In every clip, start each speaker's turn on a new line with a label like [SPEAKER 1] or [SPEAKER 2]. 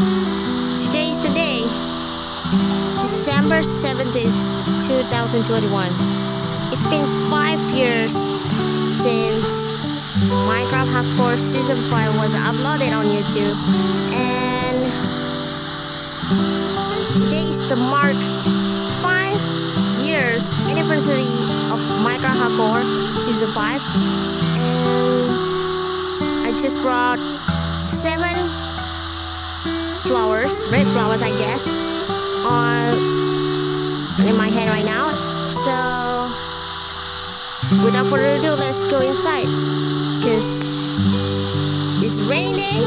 [SPEAKER 1] Today is the day, December 17th, 2021. It's been five years since Minecraft Hardcore Season 5 was uploaded on YouTube and today is the mark five years anniversary of Minecraft Hardcore Season 5 and I just brought seven flowers, red flowers I guess, on in my hand right now. So without further ado, let's go inside. Cause it's rainy day.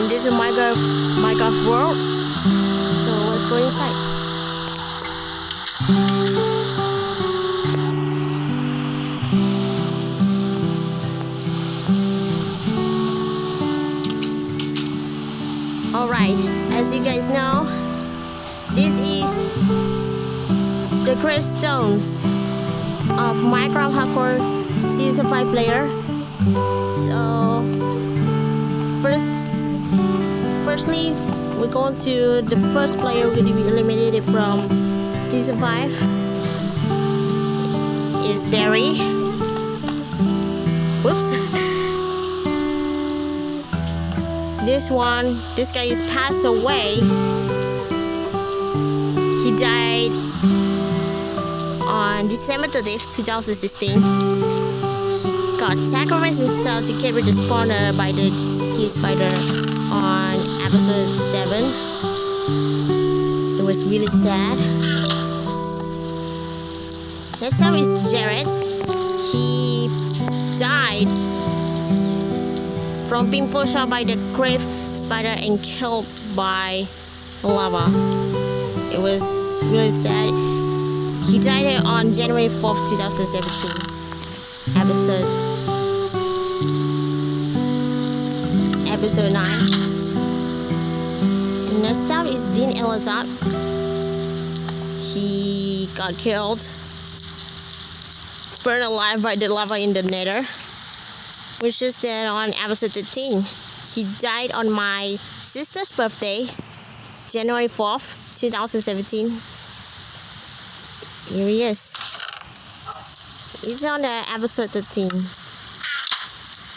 [SPEAKER 1] In this Minecraft Minecraft world. So let's go inside. You guys know, this is the gravestones of Minecraft Hardcore Season 5 player. So, first, firstly, we're going to the first player going to be eliminated from Season 5 is Barry. Whoops. this one this guy is passed away. He died on december 30th 2016 he got sacrificed himself to carry the spawner by the cave spider on episode 7 it was really sad. Next up is jared. He died from being pushed out by the cave spider and killed by lava. It was really sad. He died on January 4th, 2017. Episode Episode 9. Next up is Dean Elazar. He got killed. Burned alive by the lava in the nether which is then on episode 13. He died on my sister's birthday, January 4th, 2017. Here he is. He's on the episode 13.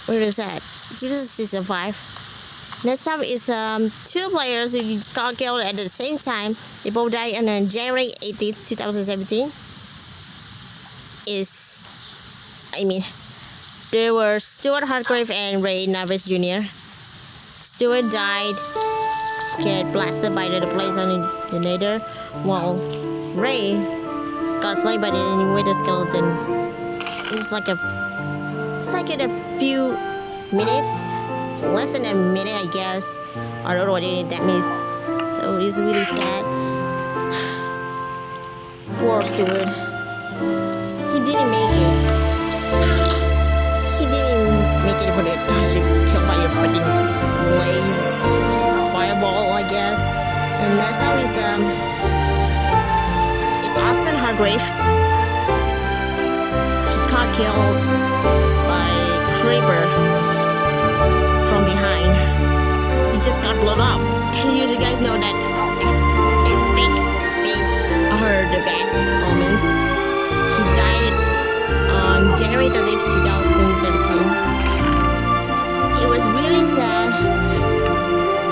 [SPEAKER 1] Where is that? This is season 5. Next up is um, two players who got killed at the same time. They both died on uh, January 18th, 2017. Is I mean there were Stuart Hardgrave and Ray Navis Jr. Stuart died, get blasted by the blaze on the nether, while Ray got slain by the wither skeleton. It's like a, it's like in a few minutes, less than a minute, I guess. I don't know what that means. So it's really sad. Poor Stuart. He didn't make it didn't make it for the touch killed by a freaking blaze fireball, I guess. And next up is um is is Austin Hargrave. He got killed by creeper from behind. He just got blown up. And you guys know that it's fake base are the bad omens. He died on January 30th, 2017. It was really sad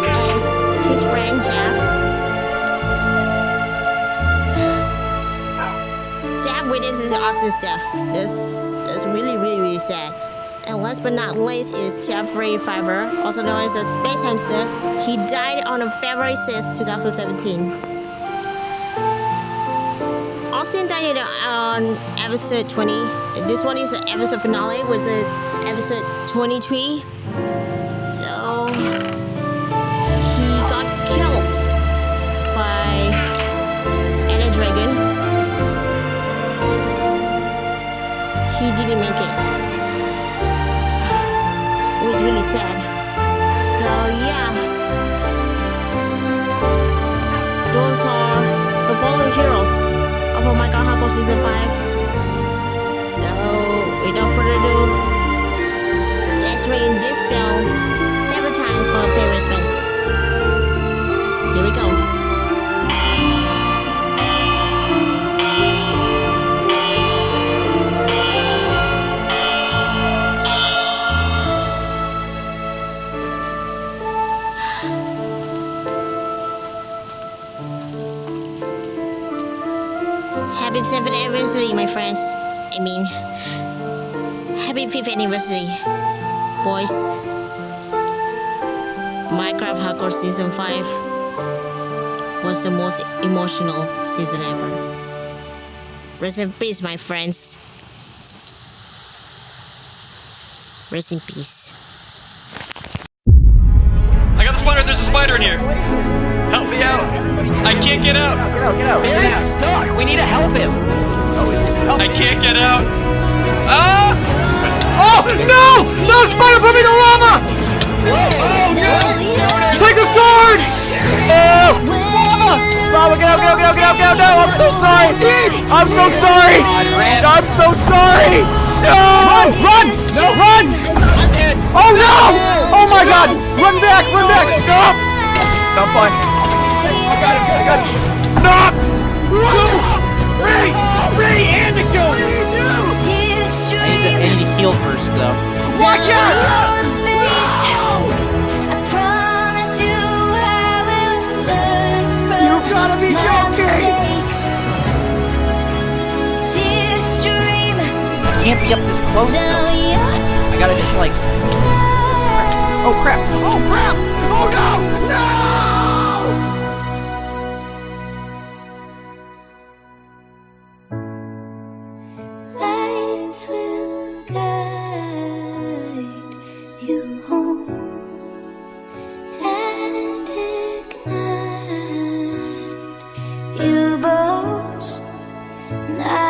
[SPEAKER 1] as his friend Jeff Jeff witnesses Austin's death. This is really, really, really sad. And last but not least is Jeffrey Fiver, also known as the Space Hamster. He died on February 6, 2017. Austin died on uh, episode 20. This one is the episode finale, which is episode 23. So he got killed by Ender Dragon. He didn't make it. It was really sad. So yeah. Those are the following heroes of Oh My God Hardcore Season 5. Without further ado, let's ring this bell seven times. for for favorite space. Here we go. Happy 7th anniversary, my friends. I mean, happy 5th anniversary, boys. Minecraft Hardcore Season 5 was the most emotional season ever. Rest in peace, my friends. Rest in peace.
[SPEAKER 2] I got the spider. There's a spider in here. Help me out. I can't get out.
[SPEAKER 3] Get out, get out. Barry's stuck. We need to help him.
[SPEAKER 2] I can't get out. Ah!
[SPEAKER 4] Oh no! No spider put me in the lava! Take the sword! Oh!
[SPEAKER 3] Lava, get out, get out, get out, get out, get out. No, I'm so sorry. I'm so sorry. I'm so sorry. No!
[SPEAKER 4] Run! Run! No, run! Oh no! Oh my god! Run back! Run back! No!
[SPEAKER 3] I'm fine. I got it, I got it.
[SPEAKER 4] No!
[SPEAKER 3] Ray! Can't be up this close, though. I gotta just, like... Oh, crap.
[SPEAKER 4] Oh crap! Oh no! No!
[SPEAKER 5] Lights will Now